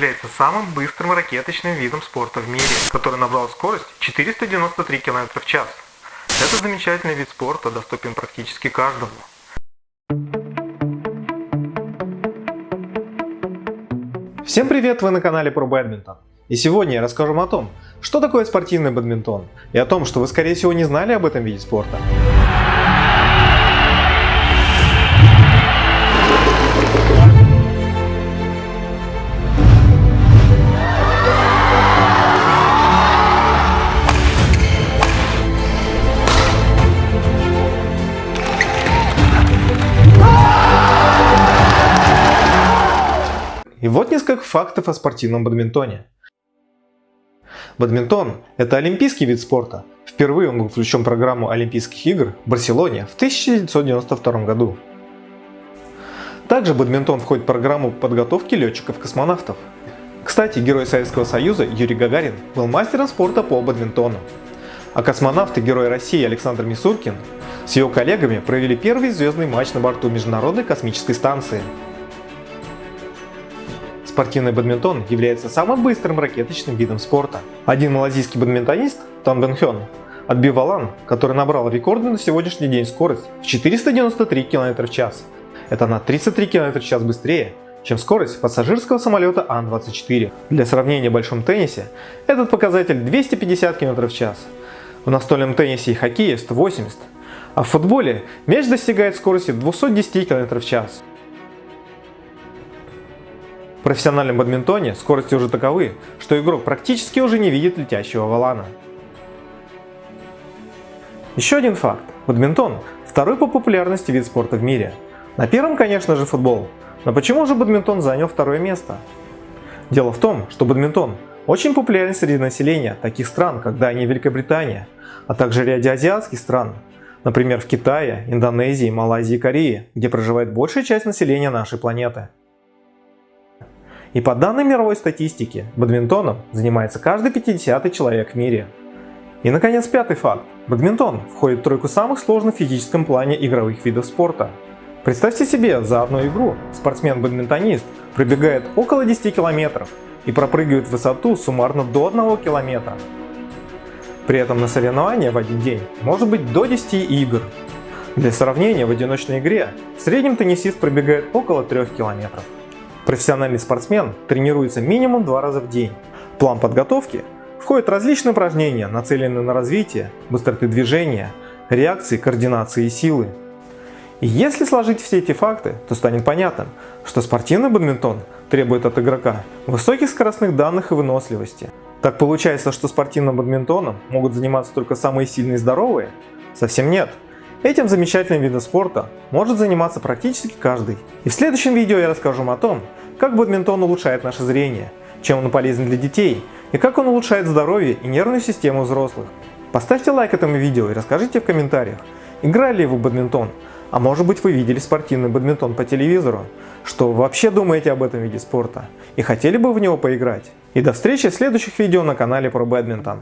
является самым быстрым ракеточным видом спорта в мире, который набрал скорость 493 км в час. Этот замечательный вид спорта доступен практически каждому. Всем привет, вы на канале про бадминтон. И сегодня я расскажу вам о том, что такое спортивный бадминтон, и о том, что вы скорее всего не знали об этом виде спорта. И вот несколько фактов о спортивном бадминтоне. Бадминтон – это олимпийский вид спорта. Впервые он был включен в программу Олимпийских игр в Барселоне в 1992 году. Также бадминтон входит в программу подготовки летчиков-космонавтов. Кстати, герой Советского Союза Юрий Гагарин был мастером спорта по бадминтону. А космонавт и герой России Александр Мисуркин с его коллегами провели первый звездный матч на борту Международной космической станции. Спортивный бадминтон является самым быстрым ракеточным видом спорта. Один малазийский бадминтонист, Тан Бен Хён, отбил валан, который набрал рекордную на сегодняшний день скорость в 493 км в час. Это на 33 км в час быстрее, чем скорость пассажирского самолета Ан-24. Для сравнения в большом теннисе этот показатель 250 км в час. В настольном теннисе и хоккее 180, а в футболе мяч достигает скорости 210 км в час. В профессиональном бадминтоне скорости уже таковы, что игрок практически уже не видит летящего валана. Еще один факт. Бадминтон – второй по популярности вид спорта в мире. На первом, конечно же, футбол. Но почему же бадминтон занял второе место? Дело в том, что бадминтон очень популярен среди населения таких стран, как Дания и Великобритания, а также ряде азиатских стран, например, в Китае, Индонезии, Малайзии и Корее, где проживает большая часть населения нашей планеты. И по данным мировой статистики, бадминтоном занимается каждый 50 человек в мире. И наконец пятый факт. Бадминтон входит в тройку самых сложных в физическом плане игровых видов спорта. Представьте себе, за одну игру спортсмен-бадминтонист пробегает около 10 километров и пропрыгивает высоту суммарно до 1 километра. При этом на соревнования в один день может быть до 10 игр. Для сравнения, в одиночной игре в среднем теннисист пробегает около 3 километров. Профессиональный спортсмен тренируется минимум два раза в день. В план подготовки входят различные упражнения, нацеленные на развитие, быстроты движения, реакции, координации и силы. И если сложить все эти факты, то станет понятным, что спортивный бадминтон требует от игрока высоких скоростных данных и выносливости. Так получается, что спортивным бадминтоном могут заниматься только самые сильные и здоровые? Совсем нет. Этим замечательным видом спорта может заниматься практически каждый. И в следующем видео я расскажу вам о том, как бадминтон улучшает наше зрение, чем он полезен для детей и как он улучшает здоровье и нервную систему взрослых. Поставьте лайк этому видео и расскажите в комментариях, играли ли вы в бадминтон, а может быть вы видели спортивный бадминтон по телевизору, что вообще думаете об этом виде спорта и хотели бы в него поиграть. И до встречи в следующих видео на канале про бадминтон.